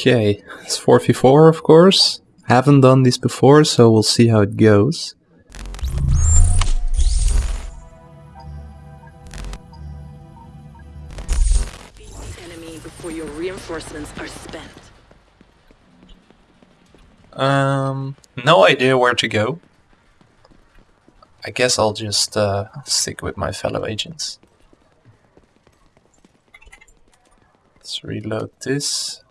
Okay, it's 4v4 of course. Haven't done this before, so we'll see how it goes. Enemy before your reinforcements are spent. Um, no idea where to go. I guess I'll just uh, stick with my fellow agents. Let's reload this.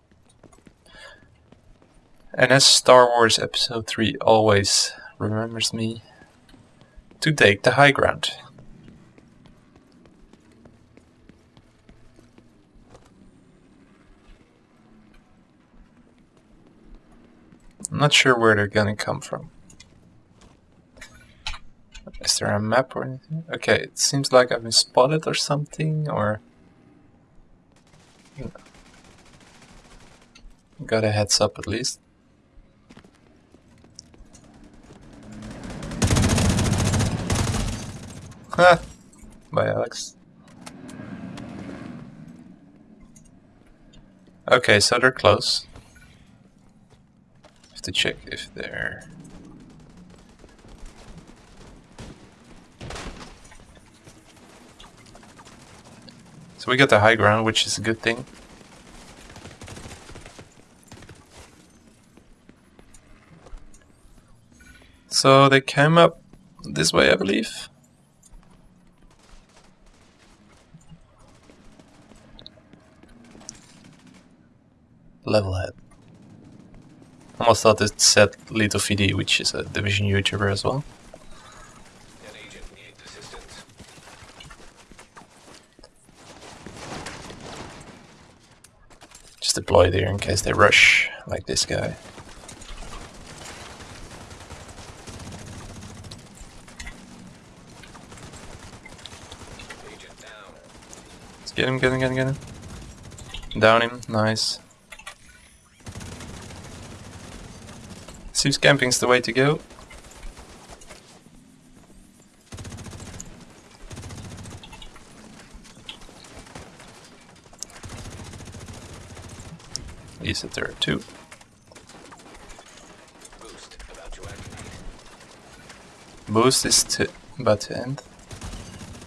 And as Star Wars Episode 3 always remembers me, to take the high ground. I'm not sure where they're gonna come from. Is there a map or anything? Okay, it seems like I've been spotted or something, or... Hmm. Got a heads up at least. Ha! By Alex. Okay, so they're close. Have to check if they're... So we got the high ground, which is a good thing. So they came up this way, I believe. Level head. Almost thought it said Little FD, which is a Division YouTuber as well. Just deploy there in case they rush, like this guy. Let's get him, get him, get him, get him. Down him, nice. Seems camping's the way to go. He's at there too. Boost about to. Boost is to about to end.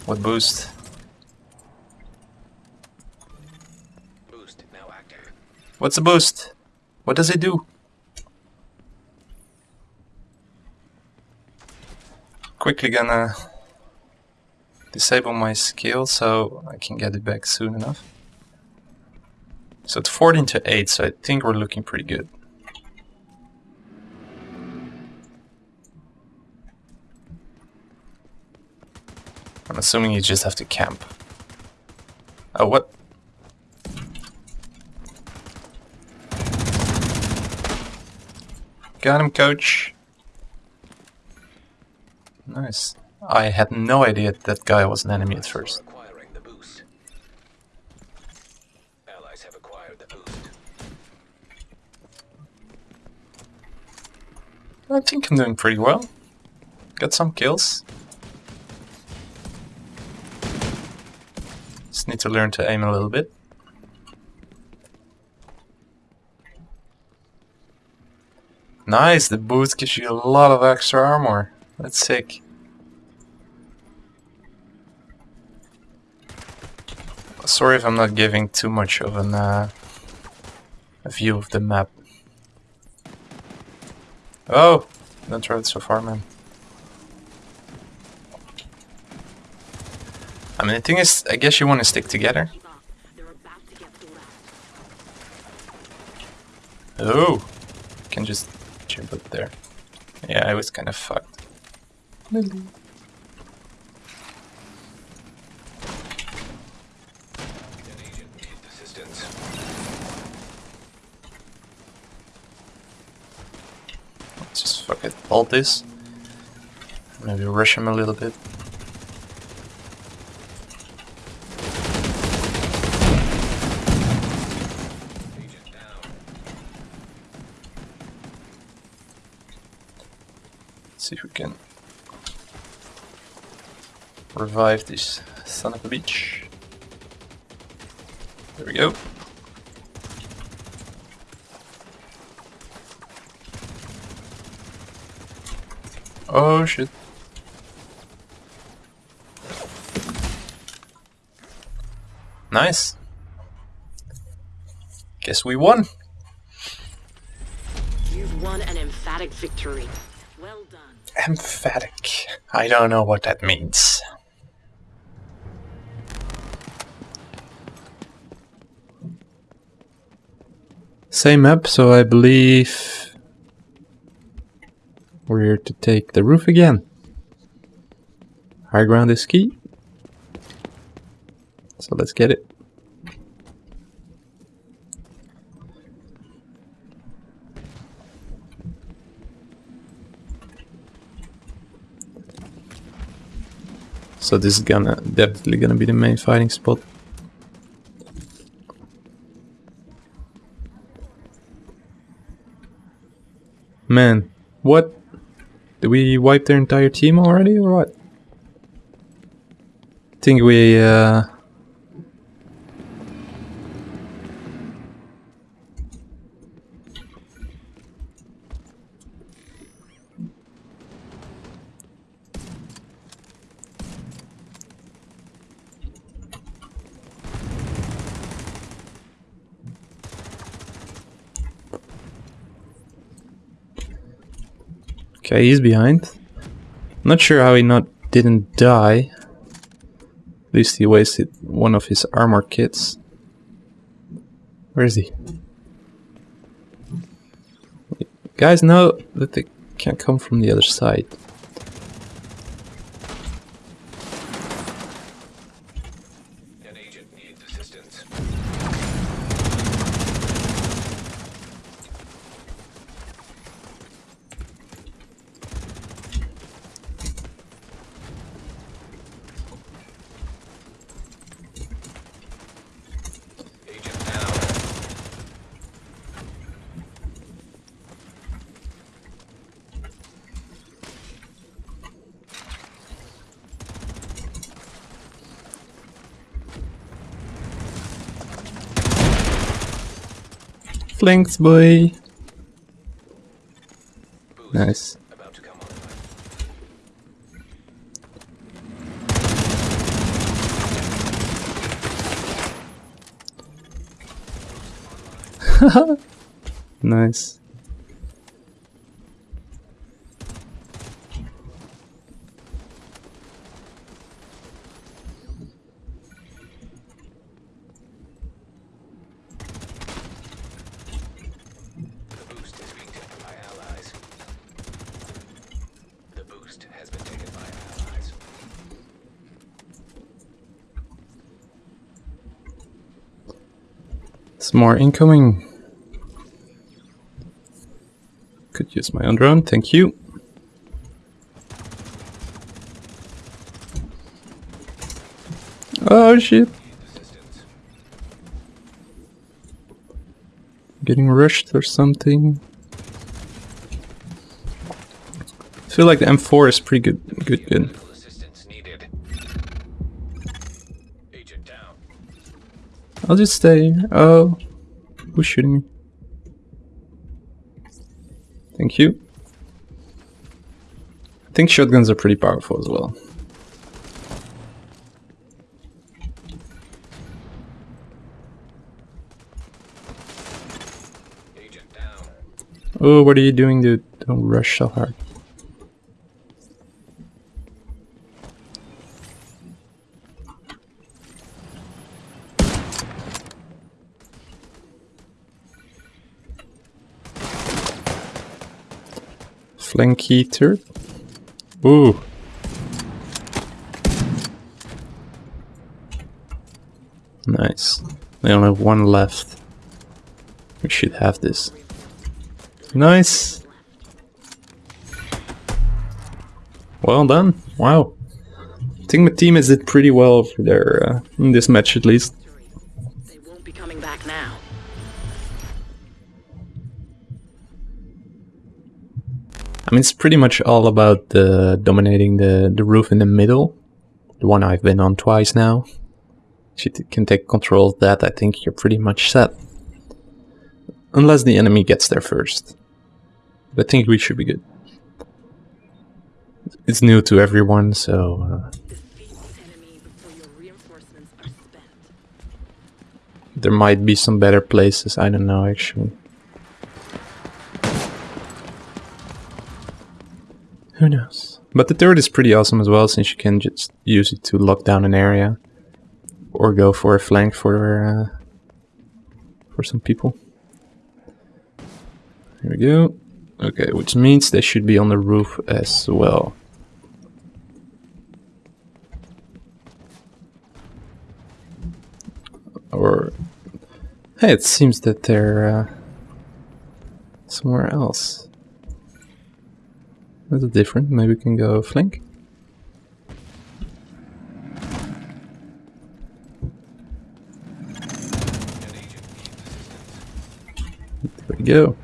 What boost? Boost now active. What's a boost? What does it do? Quickly gonna disable my skill so I can get it back soon enough. So it's 14 to 8, so I think we're looking pretty good. I'm assuming you just have to camp. Oh, what? Got him, coach. Nice. I had no idea that guy was an enemy at first. Acquiring the boost. Allies have acquired the boost. I think I'm doing pretty well. Got some kills. Just need to learn to aim a little bit. Nice, the boost gives you a lot of extra armor. That's sick. Sorry if I'm not giving too much of an, uh, a view of the map. Oh, don't throw it so far, man. I mean, the thing is, I guess you want to stick together. Oh, can just jump up there. Yeah, I was kind of fucked. Agent. Let's just fuck it. This. Maybe rush him a little bit. See if we can revive this son of a bitch. There we go. Oh shit. Nice. Guess we won. You've won an emphatic victory. Well done. Emphatic. I don't know what that means. Same map, so I believe we're here to take the roof again. High ground is key. So let's get it. So this is gonna definitely gonna be the main fighting spot. Man, what? Did we wipe their entire team already or what? think we uh Okay, he's behind. Not sure how he not didn't die. At least he wasted one of his armor kits. Where is he? Guys know that they can't come from the other side. An agent needs assistance. Agent down. Flanks, boy! Nice. Nice. The boost is being taken by allies. The boost has been taken by allies. Some more incoming. Could use my own drone, thank you. Oh shit. Getting rushed or something. I feel like the M4 is pretty good. Good, good. I'll just stay. Oh, who's shooting me? Thank you. I think shotguns are pretty powerful as well. Agent down. Oh, what are you doing, dude? Don't rush so hard. Flank heater. Ooh. Nice. They only have one left. We should have this. Nice. Well done. Wow. I think my team has did pretty well for their uh, in this match at least. I mean, it's pretty much all about dominating the, the roof in the middle. The one I've been on twice now. If you can take control of that, I think you're pretty much set. Unless the enemy gets there first. But I think we should be good. it's new to everyone, so uh, there might be some better places. I don't know actually. Who knows? But the turret is pretty awesome as well, since you can just use it to lock down an area, or go for a flank for uh, for some people. Here we go. Okay, which means they should be on the roof as well. Or hey, it seems that they're uh, somewhere else. That's different. Maybe we can go flank. There we go.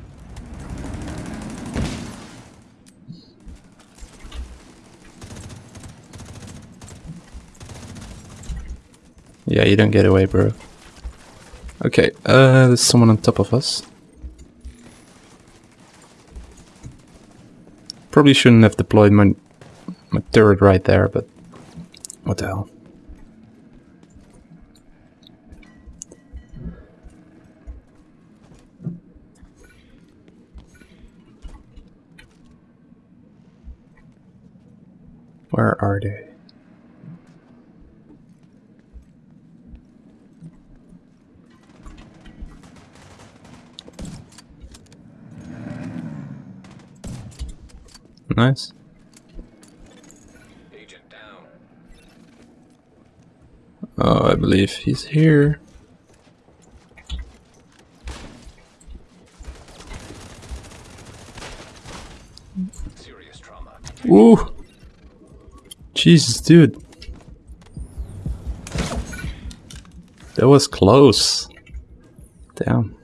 Yeah, you don't get away, bro. Okay, uh, there's someone on top of us. Probably shouldn't have deployed my, my turret right there, but what the hell. Where are they? Nice. Agent down. Oh, I believe he's here. Serious trauma. Ooh. Jesus, dude. That was close. Damn.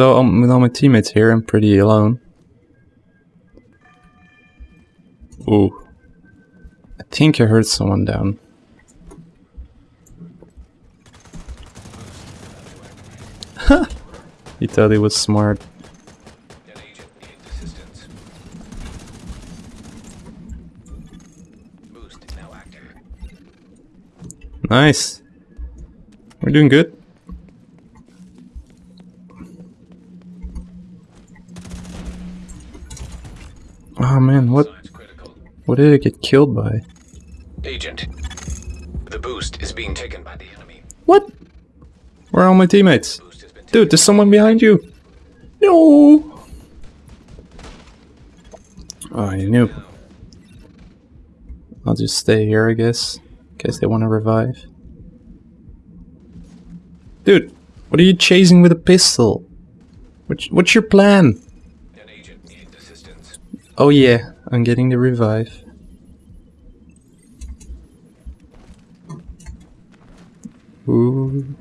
So, um, with all my teammates here, I'm pretty alone. Ooh. I think I heard someone down. he thought he was smart. Nice. We're doing good. Oh man, what what did it get killed by? Agent. The boost is being taken by the enemy. What? Where are all my teammates? Boost has been taken. Dude, there's someone behind you. No. Oh, you knew. I'll just stay here, I guess, in case they want to revive. Dude, what are you chasing with a pistol? What's, what's your plan? An agent needs assistance. Oh yeah, I'm getting the revive. Ooh.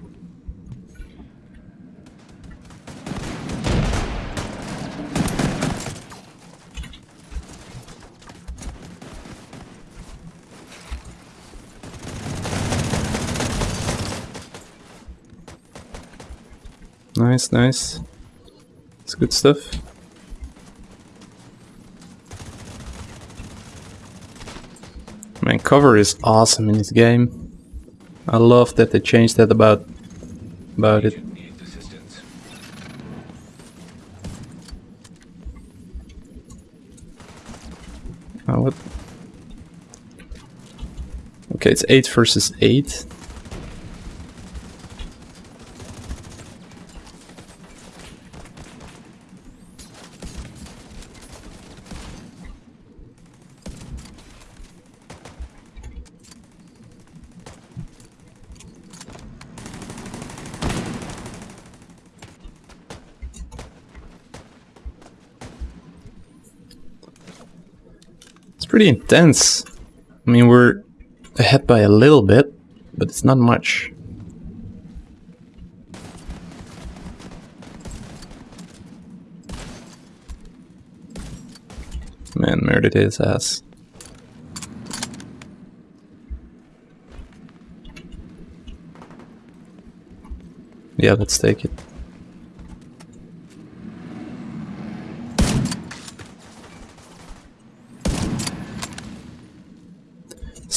Nice, nice. It's good stuff. cover is awesome in this game. I love that they changed that about about it. Oh, what? Okay, it's 8 versus 8. Pretty intense. I mean, we're ahead by a little bit, but it's not much. Man, murdered his ass. Yeah, let's take it.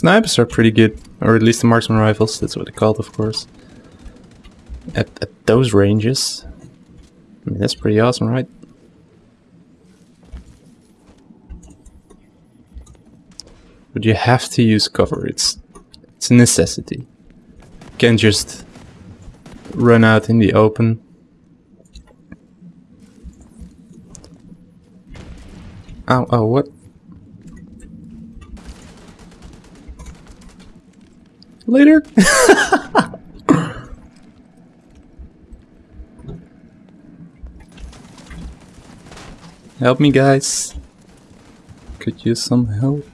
Snipers are pretty good, or at least the marksman rifles, that's what they're called, of course. At, at those ranges. I mean, that's pretty awesome, right? But you have to use cover, it's, it's a necessity. You can't just run out in the open. Oh, oh, what? Later? help me, guys. Could use some help.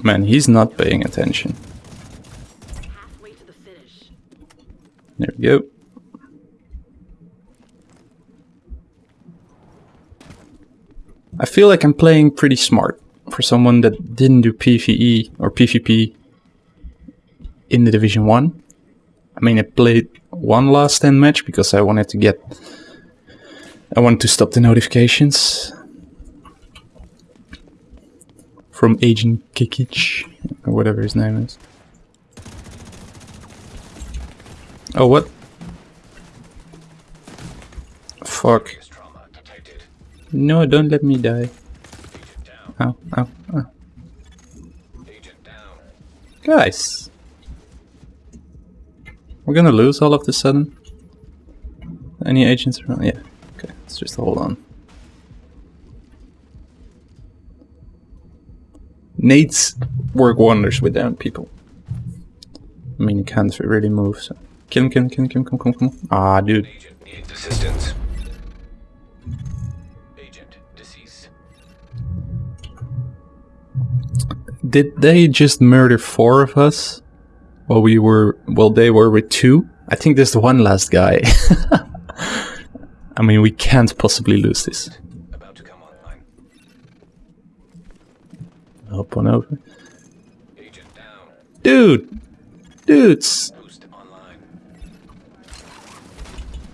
Man, he's not paying attention. Halfway to the finish. Go. I feel like I'm playing pretty smart for someone that didn't do PvE or PvP in the Division 1. I mean, I played one Last Stand match because I wanted to get... I wanted to stop the notifications from Agent Kikic, or whatever his name is. Oh, what? Fuck. No, don't let me die. Ow, ow, ow. Guys. We're gonna lose all of the sudden. Any agents around? Yeah. Okay, let's just hold on. Nades work wonders with down people. I mean, can't really move, so. Kill him, kill him, kill him, come, come, come. Ah, dude. Did they just murder four of us? While we were, well, they were with two? I think there's one last guy. I mean, we can't possibly lose this. About to come online. Up on over. Agent down. Dude! Dudes!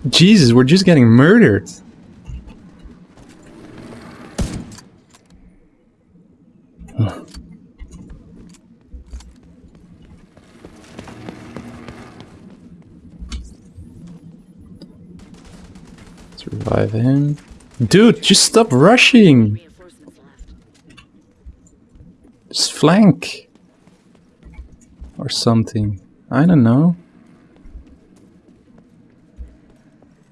Jesus, we're just getting murdered. Him. Dude, just stop rushing! Just flank. Or something. I don't know.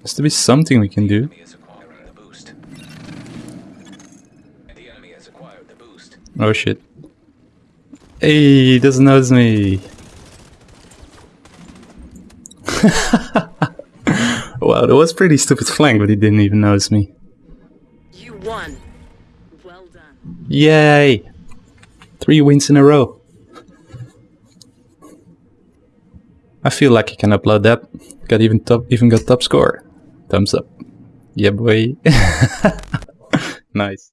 Has to be something we can do. Enemy is acquiring the boost. The enemy has acquired the boost. Oh shit. Hey, he doesn't notice me. that was pretty stupid flank, but he didn't even notice me. You won. Well done. Yay! Three wins in a row. I feel like I can upload that. Got even top, even got top score. Thumbs up. Yeah, boy. nice.